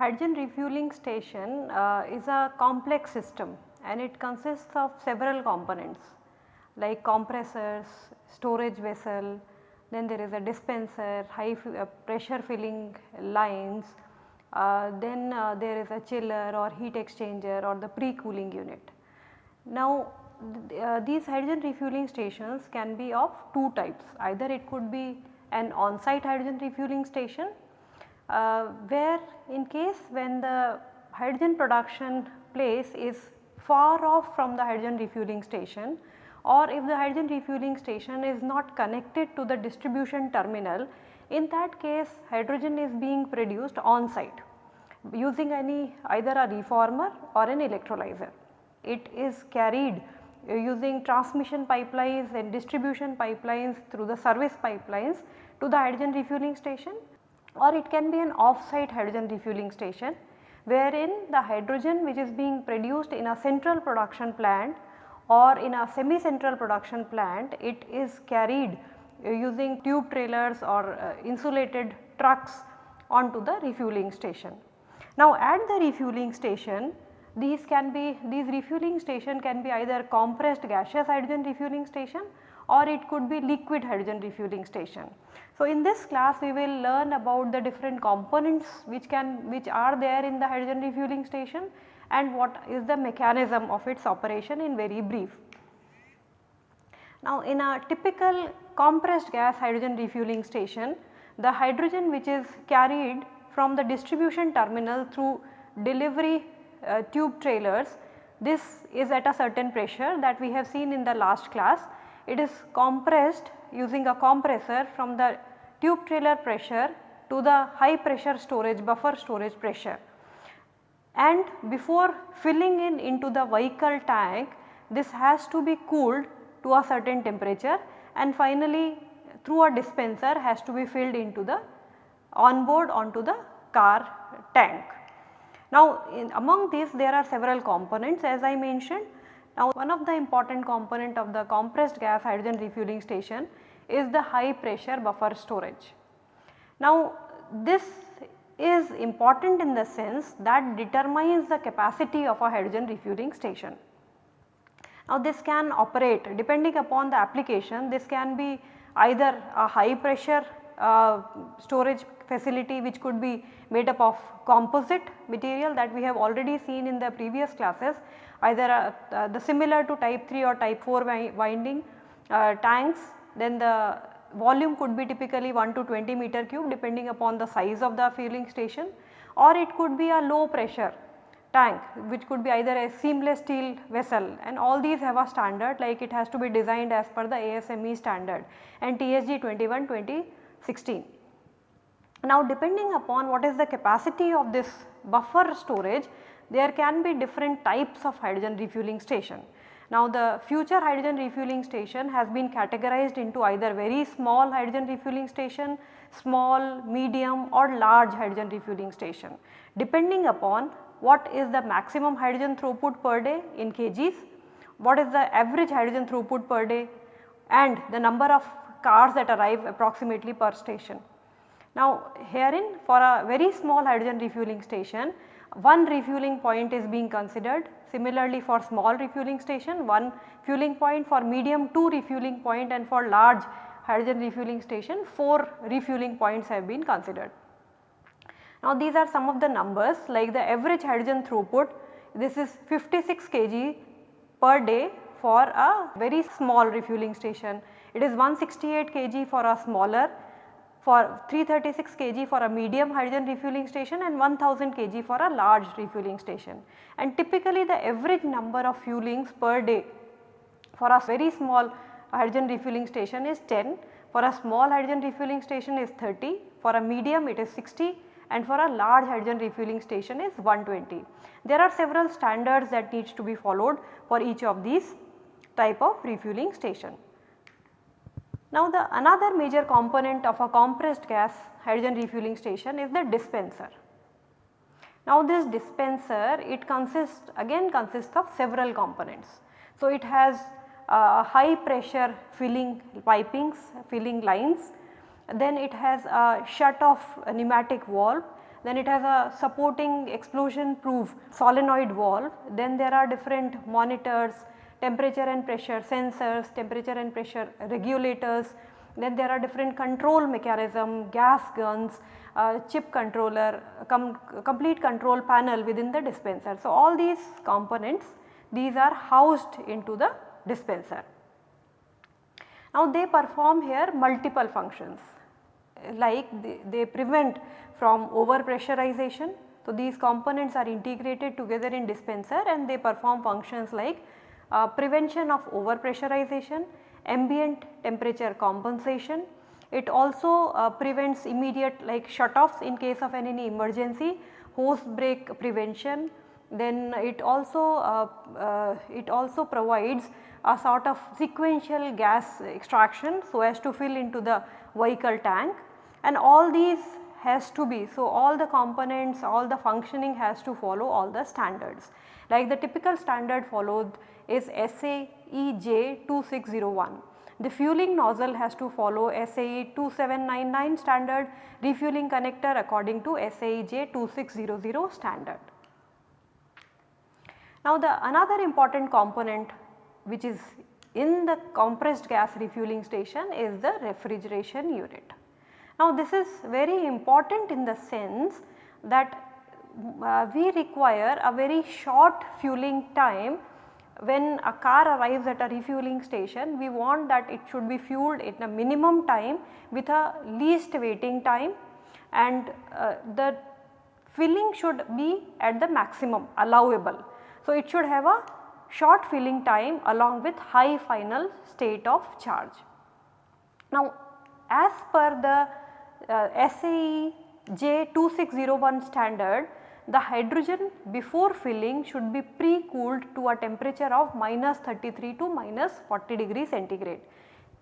Hydrogen refueling station uh, is a complex system and it consists of several components like compressors, storage vessel, then there is a dispenser, high uh, pressure filling lines, uh, then uh, there is a chiller or heat exchanger or the pre-cooling unit. Now uh, these hydrogen refueling stations can be of two types either it could be an on-site hydrogen refueling station uh, where in case when the hydrogen production place is far off from the hydrogen refueling station or if the hydrogen refueling station is not connected to the distribution terminal in that case hydrogen is being produced on site using any either a reformer or an electrolyzer. It is carried uh, using transmission pipelines and distribution pipelines through the service pipelines to the hydrogen refueling station or it can be an off-site hydrogen refueling station wherein the hydrogen which is being produced in a central production plant or in a semi-central production plant it is carried uh, using tube trailers or uh, insulated trucks onto the refueling station. Now at the refueling station these can be these refueling station can be either compressed gaseous hydrogen refueling station or it could be liquid hydrogen refueling station. So, in this class we will learn about the different components which can which are there in the hydrogen refueling station and what is the mechanism of its operation in very brief. Now, in a typical compressed gas hydrogen refueling station the hydrogen which is carried from the distribution terminal through delivery uh, tube trailers this is at a certain pressure that we have seen in the last class. It is compressed using a compressor from the tube trailer pressure to the high pressure storage buffer storage pressure. And before filling in into the vehicle tank this has to be cooled to a certain temperature and finally through a dispenser has to be filled into the onboard onto the car tank. Now among these there are several components as I mentioned. Now one of the important component of the compressed gas hydrogen refueling station is the high pressure buffer storage. Now this is important in the sense that determines the capacity of a hydrogen refueling station. Now this can operate depending upon the application this can be either a high pressure uh, storage facility which could be made up of composite material that we have already seen in the previous classes either uh, the similar to type 3 or type 4 winding uh, tanks then the volume could be typically 1 to 20 meter cube depending upon the size of the fueling station or it could be a low pressure tank which could be either a seamless steel vessel and all these have a standard like it has to be designed as per the ASME standard and TSG 21 2016. Now depending upon what is the capacity of this buffer storage there can be different types of hydrogen refueling station. Now the future hydrogen refueling station has been categorized into either very small hydrogen refueling station, small, medium or large hydrogen refueling station depending upon what is the maximum hydrogen throughput per day in kgs, what is the average hydrogen throughput per day and the number of cars that arrive approximately per station. Now herein for a very small hydrogen refueling station one refueling point is being considered similarly for small refueling station one fueling point for medium 2 refueling point and for large hydrogen refueling station 4 refueling points have been considered. Now these are some of the numbers like the average hydrogen throughput this is 56 kg per day for a very small refueling station. It is 168 kg for a smaller for 336 kg for a medium hydrogen refueling station and 1000 kg for a large refueling station. And typically the average number of fuelings per day for a very small hydrogen refueling station is 10, for a small hydrogen refueling station is 30, for a medium it is 60 and for a large hydrogen refueling station is 120. There are several standards that needs to be followed for each of these type of refueling station. Now the another major component of a compressed gas hydrogen refueling station is the dispenser. Now this dispenser it consists again consists of several components. So it has uh, high pressure filling pipings, filling lines, then it has a shut off pneumatic valve, then it has a supporting explosion proof solenoid valve, then there are different monitors, temperature and pressure sensors, temperature and pressure regulators, then there are different control mechanism, gas guns, uh, chip controller, com complete control panel within the dispenser. So, all these components these are housed into the dispenser. Now, they perform here multiple functions like they, they prevent from over pressurization. So, these components are integrated together in dispenser and they perform functions like uh, prevention of over pressurization, ambient temperature compensation. It also uh, prevents immediate like shut offs in case of any emergency, hose break prevention. Then it also uh, uh, it also provides a sort of sequential gas extraction so as to fill into the vehicle tank and all these has to be. So, all the components all the functioning has to follow all the standards like the typical standard followed is SAE J2601. The fueling nozzle has to follow SAE 2799 standard, refueling connector according to SAE J2600 standard. Now the another important component which is in the compressed gas refueling station is the refrigeration unit. Now this is very important in the sense that uh, we require a very short fueling time when a car arrives at a refueling station we want that it should be fueled in a minimum time with a least waiting time and uh, the filling should be at the maximum allowable. So, it should have a short filling time along with high final state of charge. Now, as per the uh, SAE J2601 standard the hydrogen before filling should be pre-cooled to a temperature of minus 33 to minus 40 degree centigrade.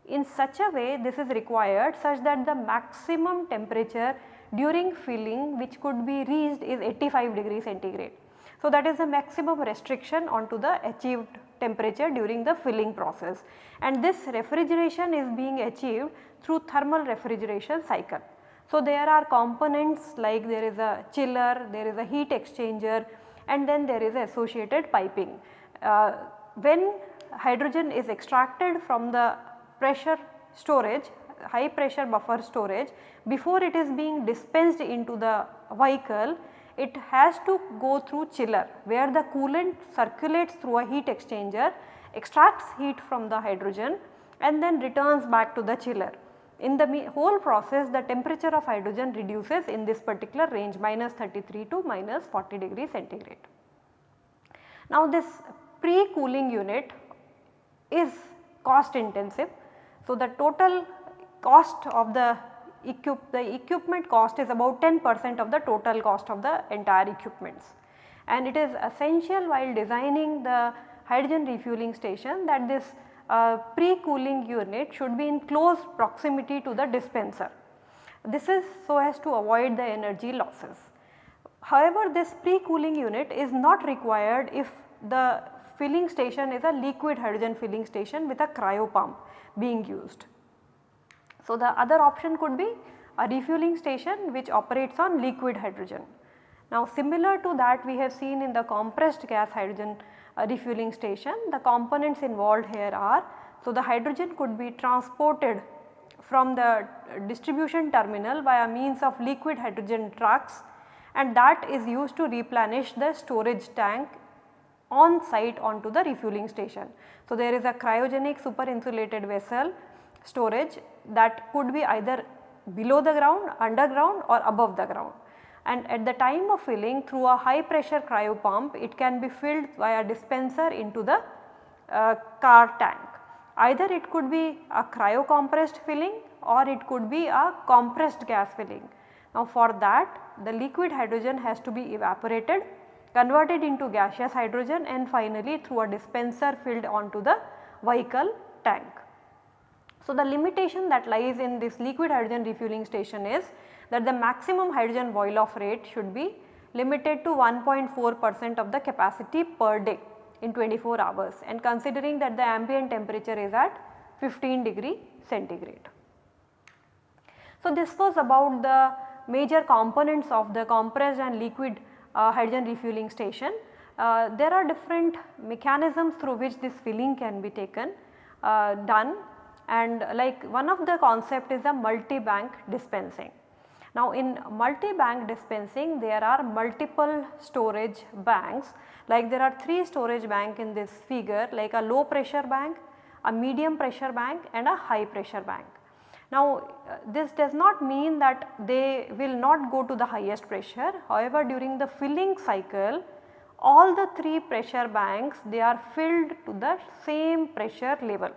In such a way this is required such that the maximum temperature during filling which could be reached is 85 degree centigrade. So, that is the maximum restriction onto the achieved temperature during the filling process and this refrigeration is being achieved through thermal refrigeration cycle. So, there are components like there is a chiller, there is a heat exchanger and then there is associated piping. Uh, when hydrogen is extracted from the pressure storage, high pressure buffer storage, before it is being dispensed into the vehicle, it has to go through chiller where the coolant circulates through a heat exchanger, extracts heat from the hydrogen and then returns back to the chiller. In the whole process the temperature of hydrogen reduces in this particular range minus 33 to minus 40 degree centigrade. Now this pre-cooling unit is cost intensive. So the total cost of the equip the equipment cost is about 10 percent of the total cost of the entire equipments. And it is essential while designing the hydrogen refueling station that this uh, pre-cooling unit should be in close proximity to the dispenser. This is so as to avoid the energy losses. However, this pre-cooling unit is not required if the filling station is a liquid hydrogen filling station with a cryo pump being used. So, the other option could be a refueling station which operates on liquid hydrogen. Now, similar to that we have seen in the compressed gas hydrogen refueling station. The components involved here are, so the hydrogen could be transported from the distribution terminal via means of liquid hydrogen trucks and that is used to replenish the storage tank on site onto the refueling station. So, there is a cryogenic super insulated vessel storage that could be either below the ground, underground or above the ground and at the time of filling through a high pressure cryo pump it can be filled via dispenser into the uh, car tank. Either it could be a cryo compressed filling or it could be a compressed gas filling. Now for that the liquid hydrogen has to be evaporated converted into gaseous hydrogen and finally through a dispenser filled onto the vehicle tank. So, the limitation that lies in this liquid hydrogen refueling station is that the maximum hydrogen boil off rate should be limited to 1.4 percent of the capacity per day in 24 hours and considering that the ambient temperature is at 15 degree centigrade. So, this was about the major components of the compressed and liquid uh, hydrogen refueling station. Uh, there are different mechanisms through which this filling can be taken uh, done and like one of the concept is a multi-bank dispensing. Now in multi-bank dispensing there are multiple storage banks like there are 3 storage bank in this figure like a low pressure bank, a medium pressure bank and a high pressure bank. Now uh, this does not mean that they will not go to the highest pressure however during the filling cycle all the 3 pressure banks they are filled to the same pressure level.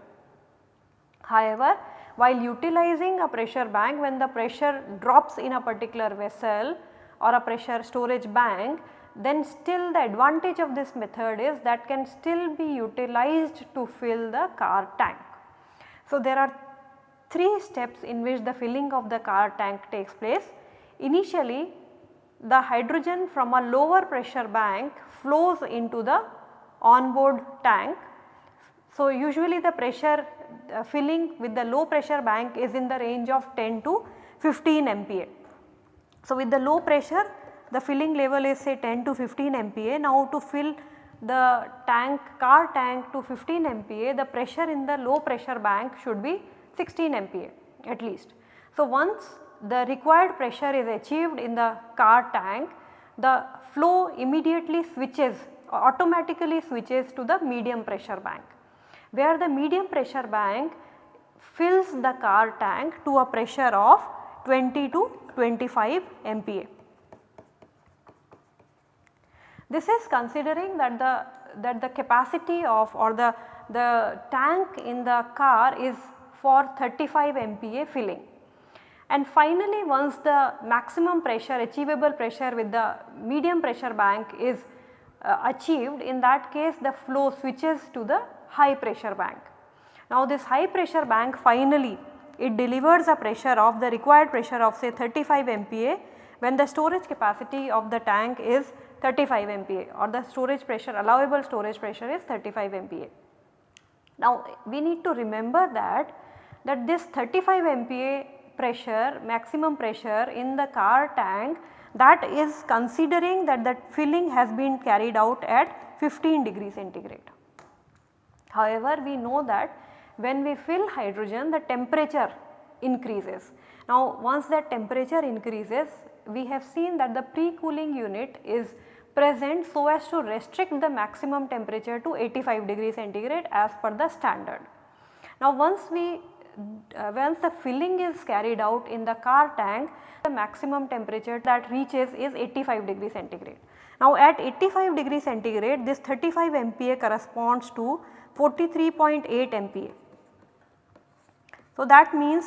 However, while utilizing a pressure bank when the pressure drops in a particular vessel or a pressure storage bank then still the advantage of this method is that can still be utilized to fill the car tank. So, there are 3 steps in which the filling of the car tank takes place. Initially the hydrogen from a lower pressure bank flows into the onboard tank. So, usually the pressure uh, filling with the low pressure bank is in the range of 10 to 15 MPa. So, with the low pressure the filling level is say 10 to 15 MPa. Now to fill the tank car tank to 15 MPa the pressure in the low pressure bank should be 16 MPa at least. So once the required pressure is achieved in the car tank the flow immediately switches automatically switches to the medium pressure bank where the medium pressure bank fills the car tank to a pressure of 20 to 25 MPa. This is considering that the that the capacity of or the the tank in the car is for 35 MPa filling. And finally once the maximum pressure achievable pressure with the medium pressure bank is uh, achieved in that case the flow switches to the high pressure bank. Now this high pressure bank finally it delivers a pressure of the required pressure of say 35 MPa when the storage capacity of the tank is 35 MPa or the storage pressure allowable storage pressure is 35 MPa. Now we need to remember that that this 35 MPa pressure maximum pressure in the car tank that is considering that the filling has been carried out at 15 degree centigrade. However, we know that when we fill hydrogen the temperature increases. Now once that temperature increases we have seen that the pre-cooling unit is present so as to restrict the maximum temperature to 85 degree centigrade as per the standard. Now once we uh, once the filling is carried out in the car tank the maximum temperature that reaches is 85 degree centigrade. Now at 85 degree centigrade this 35 MPa corresponds to 43.8 MPa. So that means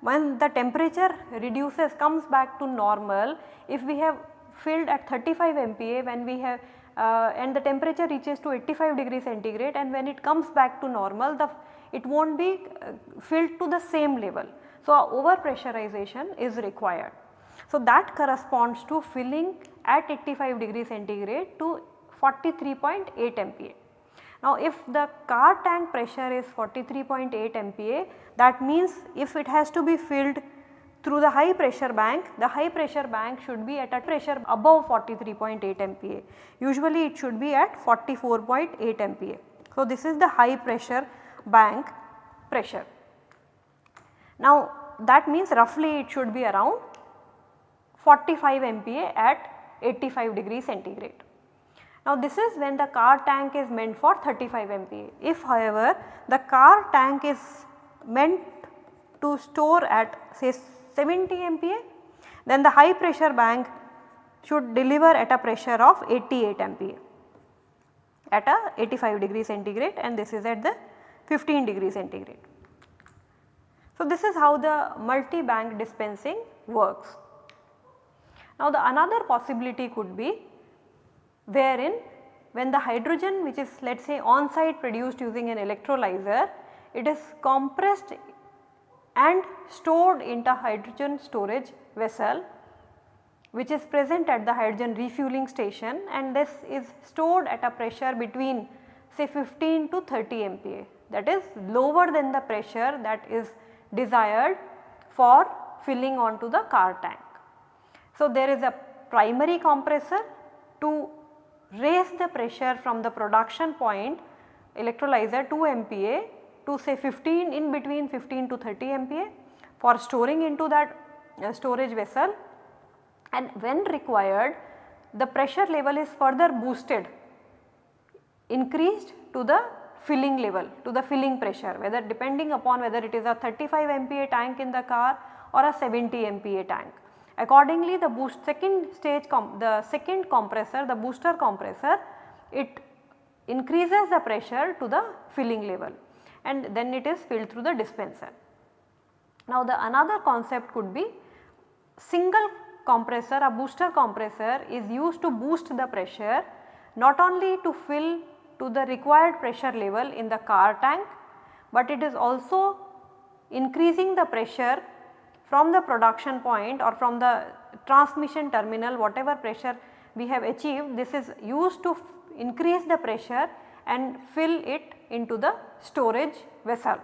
when the temperature reduces comes back to normal if we have filled at 35 MPa when we have uh, and the temperature reaches to 85 degree centigrade and when it comes back to normal the it will not be uh, filled to the same level. So, over pressurization is required. So, that corresponds to filling at 85 degree centigrade to 43.8 MPa. Now, if the car tank pressure is 43.8 MPa that means if it has to be filled through the high pressure bank, the high pressure bank should be at a pressure above 43.8 MPa. Usually it should be at 44.8 MPa. So, this is the high pressure bank pressure. Now, that means roughly it should be around 45 MPa at 85 degree centigrade. Now, this is when the car tank is meant for 35 MPa. If however, the car tank is meant to store at say 70 MPa then the high pressure bank should deliver at a pressure of 88 MPa at a 85 degree centigrade and this is at the 15 degree centigrade. So, this is how the multi-bank dispensing works. Now, the another possibility could be wherein when the hydrogen which is let us say on site produced using an electrolyzer it is compressed and stored into hydrogen storage vessel which is present at the hydrogen refueling station and this is stored at a pressure between say 15 to 30 MPa that is lower than the pressure that is desired for filling onto the car tank. So, there is a primary compressor to raise the pressure from the production point electrolyzer 2 MPa to say 15 in between 15 to 30 MPa for storing into that uh, storage vessel and when required the pressure level is further boosted increased to the filling level to the filling pressure whether depending upon whether it is a 35 MPa tank in the car or a 70 MPa tank. Accordingly the boost second stage the second compressor the booster compressor it increases the pressure to the filling level and then it is filled through the dispenser. Now the another concept could be single compressor a booster compressor is used to boost the pressure not only to fill to the required pressure level in the car tank, but it is also increasing the pressure from the production point or from the transmission terminal whatever pressure we have achieved this is used to increase the pressure and fill it into the storage vessel.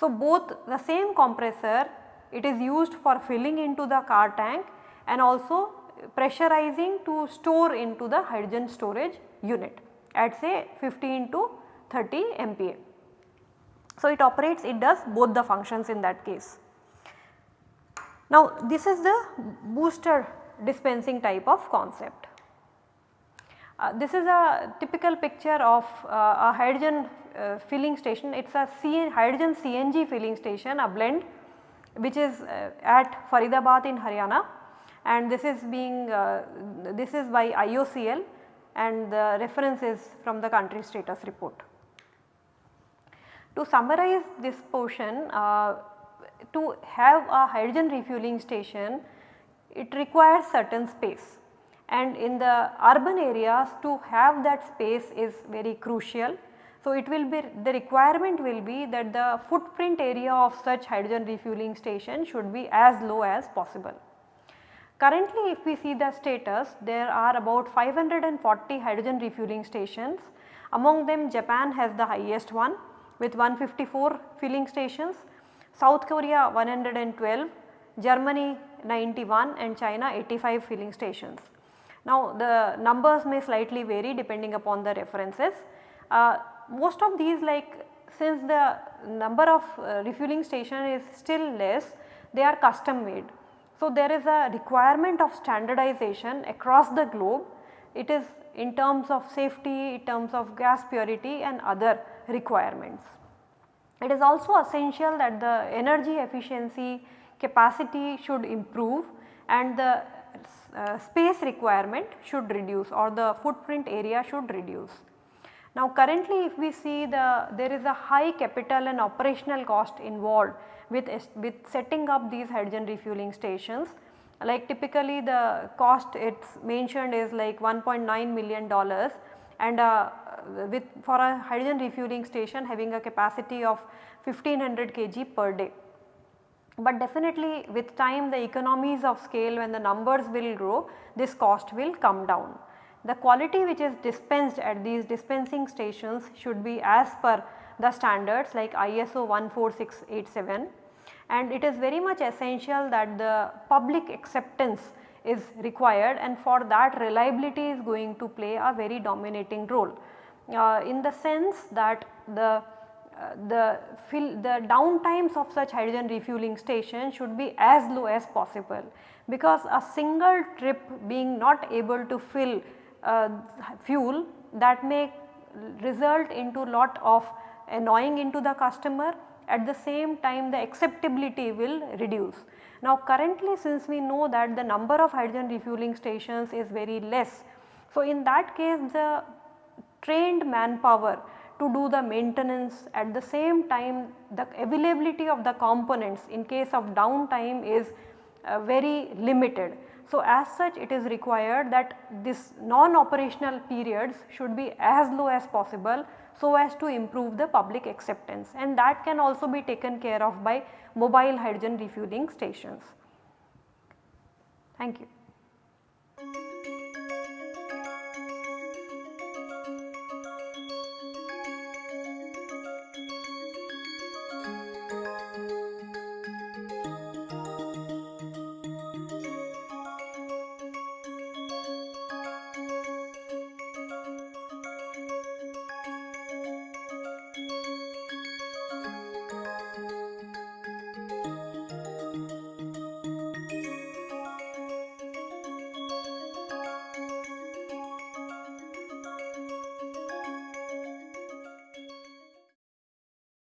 So, both the same compressor it is used for filling into the car tank and also pressurizing to store into the hydrogen storage unit at say 15 to 30 MPa. So, it operates it does both the functions in that case. Now, this is the booster dispensing type of concept. Uh, this is a typical picture of uh, a hydrogen uh, filling station, it is a hydrogen CNG filling station a blend which is uh, at Faridabad in Haryana and this is being uh, this is by IOCL and the reference is from the country status report. To summarize this portion uh, to have a hydrogen refueling station it requires certain space and in the urban areas to have that space is very crucial. So, it will be the requirement will be that the footprint area of such hydrogen refueling station should be as low as possible. Currently if we see the status there are about 540 hydrogen refueling stations among them Japan has the highest one with 154 filling stations, South Korea 112, Germany 91 and China 85 filling stations. Now the numbers may slightly vary depending upon the references. Uh, most of these like since the number of uh, refueling station is still less they are custom made. So, there is a requirement of standardization across the globe. It is in terms of safety, in terms of gas purity and other requirements. It is also essential that the energy efficiency capacity should improve and the uh, space requirement should reduce or the footprint area should reduce. Now currently if we see the there is a high capital and operational cost involved with, with setting up these hydrogen refueling stations like typically the cost it is mentioned is like 1.9 million dollars and uh, with for a hydrogen refueling station having a capacity of 1500 kg per day. But definitely with time the economies of scale when the numbers will grow this cost will come down. The quality which is dispensed at these dispensing stations should be as per the standards like ISO 14687 and it is very much essential that the public acceptance is required and for that reliability is going to play a very dominating role. Uh, in the sense that the uh, the fill the downtimes of such hydrogen refueling station should be as low as possible because a single trip being not able to fill uh, fuel that may result into lot of annoying into the customer at the same time the acceptability will reduce. Now currently since we know that the number of hydrogen refueling stations is very less. So in that case the trained manpower to do the maintenance at the same time the availability of the components in case of downtime is uh, very limited. So, as such it is required that this non-operational periods should be as low as possible so as to improve the public acceptance and that can also be taken care of by mobile hydrogen refueling stations. Thank you.